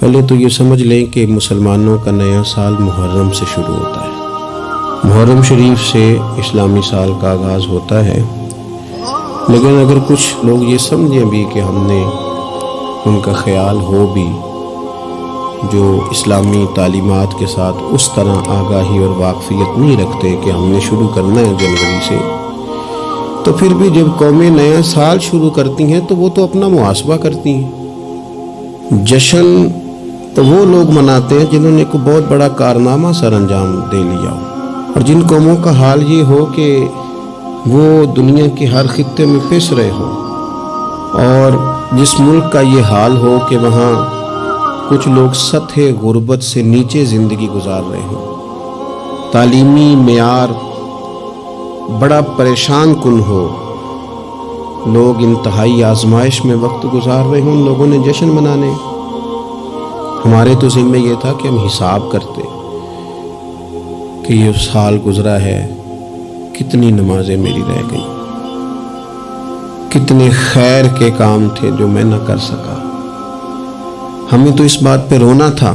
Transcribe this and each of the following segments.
पहले तो ये समझ लें कि मुसलमानों का नया साल मुहर्रम से शुरू होता है। मुहर्रम शरीफ से इस्लामी साल का आगाज़ होता है। लेकिन अगर कुछ लोग ये समझें भी कि हमने उनका ख्याल हो भी, जो इस्लामी तालीमत के साथ उस तरह आगाही और वाकफियत नहीं रखते कि हमने शुरू करना है जनवरी से तो फिर भी जब कौमें नया साल शुरू करती हैं तो वो तो अपना मुआसबा करती हैं। जश्न तो वो लोग मनाते हैं जिन्होंने को बहुत बड़ा कारनामा सर अंजाम दे लिया हो। और जिन कौमों का हाल ये हो कि वो दुनिया के हर खत्े में पिस रहे हो, और जिस मुल्क का ये हाल हो कि वहाँ कुछ लोग सतह गुर्बत से नीचे ज़िंदगी गुजार रहे हों। तालीमी मैार बड़ा परेशान कन हो। लोग इंतहाई आजमाइश में वक्त गुजार रहे हों, लोगों ने जश्न मनाने। हमारे तो जिम्मे ये था कि हम हिसाब करते कि ये साल गुजरा है, कितनी नमाजें मेरी रह गई, कितने खैर के काम थे जो मैं ना कर सका। हमें तो इस बात पे रोना था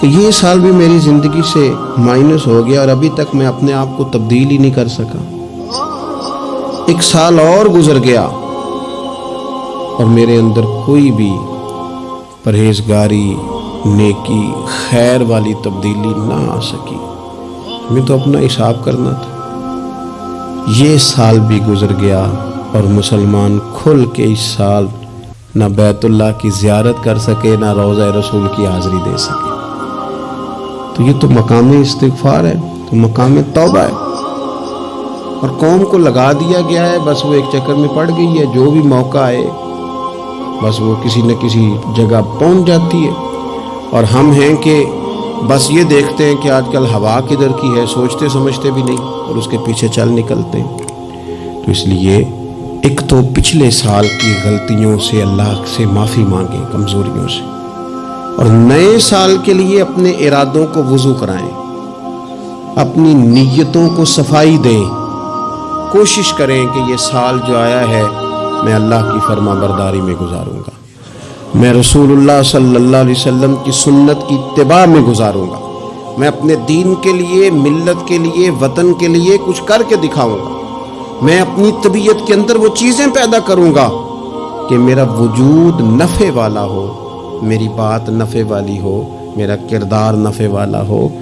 कि ये साल भी मेरी ज़िंदगी से माइनस हो गया और अभी तक मैं अपने आप को तब्दील ही नहीं कर सका। एक साल और गुजर गया और मेरे अंदर कोई भी परहेजगारी, नेकी, खैर वाली तब्दीली ना आ सकी। हमें तो अपना हिसाब करना था। ये साल भी गुजर गया और मुसलमान खुल के इस साल ना बैतुल्ला की जियारत कर सके, ना रोज़ा रसूल की हाज़िरी दे सके। तो ये तो मकाम इस्तफार है तो मकाम तौबा है। और कौम को लगा दिया गया है, बस वो एक चक्कर में पड़ गई है, जो भी मौका आए बस वो किसी न किसी जगह पहुँच जाती है। और हम हैं कि बस ये देखते हैं कि आजकल हवा किधर की है सोचते समझते भी नहीं और उसके पीछे चल निकलते हैं। तो इसलिए एक तो पिछले साल की गलतियों से अल्लाह से माफ़ी मांगे, कमज़ोरियों से। और नए साल के लिए अपने इरादों को वज़ू कराएँ। अपनी नीयतों को सफ़ाई दें। कोशिश करें कि ये साल जो आया है मैं अल्लाह की फर्मा बरदारी में गुजारूँगा। मैं रसूलुल्लाह सल्लल्लाहु अलैहि वसल्लम की सुन्नत की इत्तबा में गुजारूँगा। मैं अपने दीन के लिए, मिल्लत के लिए, वतन के लिए कुछ करके दिखाऊँगा। मैं अपनी तबीयत के अंदर वो चीज़ें पैदा करूँगा कि मेरा वजूद नफ़े वाला हो, मेरी बात नफ़े वाली हो, मेरा किरदार नफ़े वाला हो।